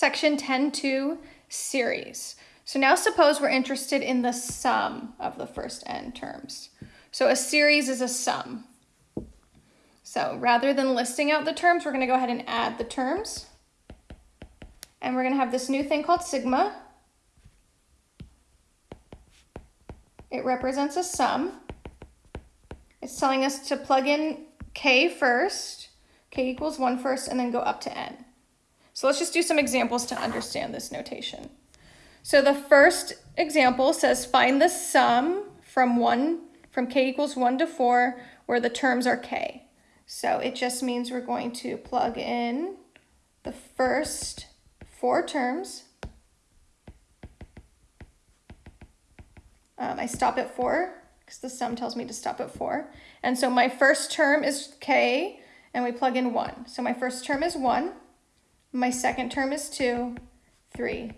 Section 10.2, series. So now suppose we're interested in the sum of the first n terms. So a series is a sum. So rather than listing out the terms, we're going to go ahead and add the terms. And we're going to have this new thing called sigma. It represents a sum. It's telling us to plug in k first, k equals 1 first, and then go up to n. So let's just do some examples to understand this notation. So the first example says find the sum from 1 from k equals 1 to 4 where the terms are k. So it just means we're going to plug in the first four terms. Um, I stop at 4 because the sum tells me to stop at 4. And so my first term is k and we plug in 1. So my first term is 1. My second term is 2, 3,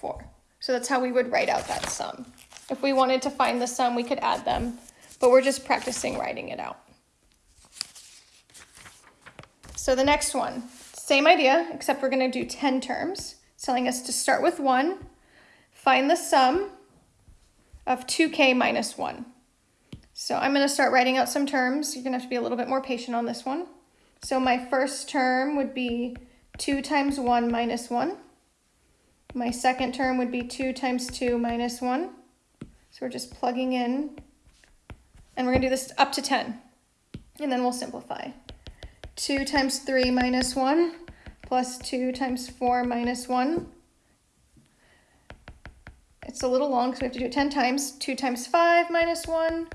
4. So that's how we would write out that sum. If we wanted to find the sum, we could add them, but we're just practicing writing it out. So the next one, same idea, except we're going to do 10 terms. It's telling us to start with 1, find the sum of 2k minus 1. So I'm going to start writing out some terms. You're going to have to be a little bit more patient on this one. So my first term would be 2 times 1 minus 1. My second term would be 2 times 2 minus 1. So we're just plugging in. And we're going to do this up to 10. And then we'll simplify. 2 times 3 minus 1 plus 2 times 4 minus 1. It's a little long, so we have to do it 10 times. 2 times 5 minus 1.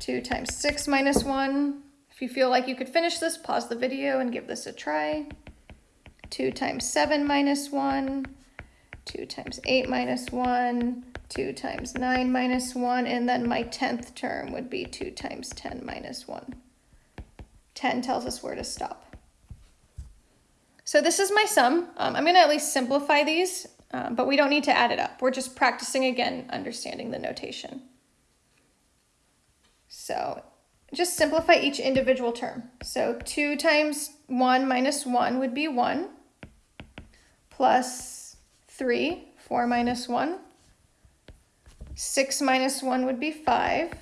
2 times 6 minus 1. If you feel like you could finish this, pause the video and give this a try. 2 times 7 minus 1, 2 times 8 minus 1, 2 times 9 minus 1, and then my 10th term would be 2 times 10 minus 1. 10 tells us where to stop. So this is my sum. Um, I'm going to at least simplify these, um, but we don't need to add it up. We're just practicing again, understanding the notation. So just simplify each individual term. So 2 times 1 minus 1 would be 1 plus 3, 4 minus 1. 6 minus 1 would be 5.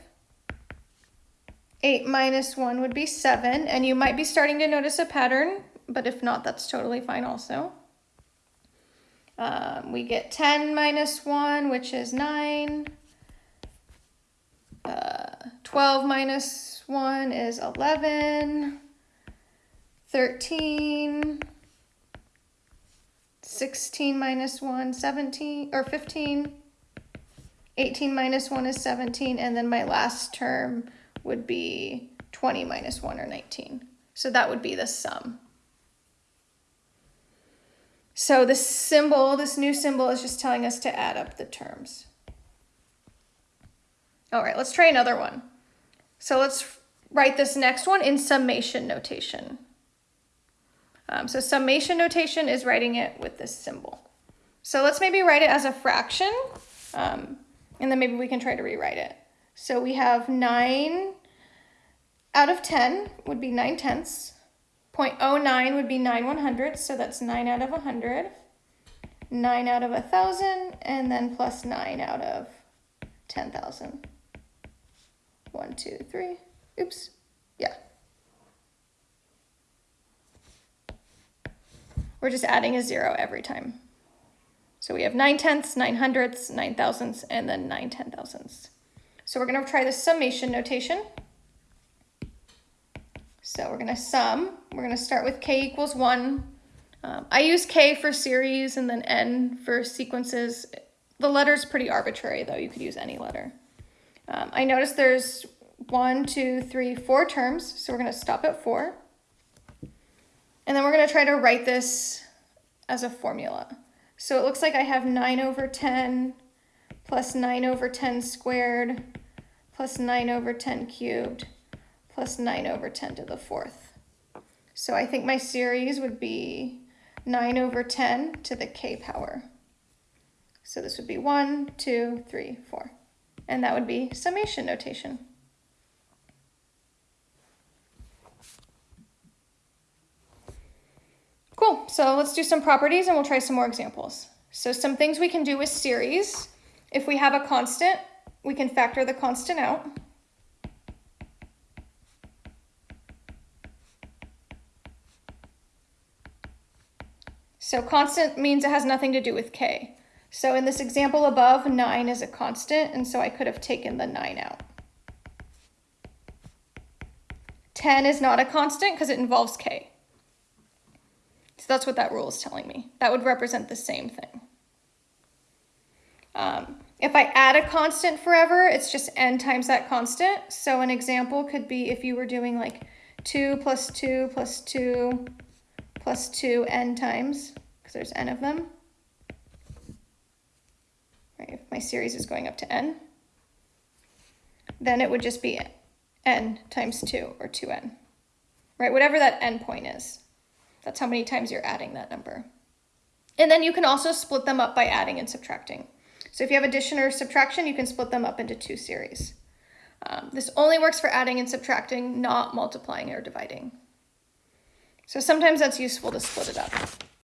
8 minus 1 would be 7. And you might be starting to notice a pattern, but if not, that's totally fine also. Um, we get 10 minus 1, which is 9. Uh, 12 minus 1 is 11. 13. 16 minus 1, 17, or 15. 18 minus 1 is 17, and then my last term would be 20 minus 1 or 19. So that would be the sum. So this symbol, this new symbol is just telling us to add up the terms. All right, let's try another one. So let's write this next one in summation notation. Um, so summation notation is writing it with this symbol. So let's maybe write it as a fraction, um, and then maybe we can try to rewrite it. So we have 9 out of 10 would be 9 tenths. 0.09 would be 9 one hundredths, so that's 9 out of 100. 9 out of 1,000, and then plus 9 out of 10,000. 1, 2, 3. Oops. We're just adding a zero every time. So we have 9 tenths, 9 hundredths, 9 thousandths, and then 9 ten thousandths. So we're going to try the summation notation. So we're going to sum. We're going to start with k equals 1. Um, I use k for series and then n for sequences. The letter's pretty arbitrary, though. You could use any letter. Um, I notice there's one, two, three, four terms, so we're going to stop at 4. And then we're going to try to write this as a formula. So it looks like I have 9 over 10 plus 9 over 10 squared plus 9 over 10 cubed plus 9 over 10 to the fourth. So I think my series would be 9 over 10 to the k power. So this would be 1, 2, 3, 4. And that would be summation notation. Cool, so let's do some properties and we'll try some more examples. So some things we can do with series. If we have a constant, we can factor the constant out. So constant means it has nothing to do with k. So in this example above, 9 is a constant, and so I could have taken the 9 out. 10 is not a constant because it involves k. That's what that rule is telling me. That would represent the same thing. Um, if I add a constant forever, it's just n times that constant. So an example could be if you were doing like 2 plus 2 plus 2 plus 2 n times, because there's n of them. Right, if my series is going up to n, then it would just be n times 2 or 2n. Right, whatever that n point is. That's how many times you're adding that number. And then you can also split them up by adding and subtracting. So if you have addition or subtraction, you can split them up into two series. Um, this only works for adding and subtracting, not multiplying or dividing. So sometimes that's useful to split it up.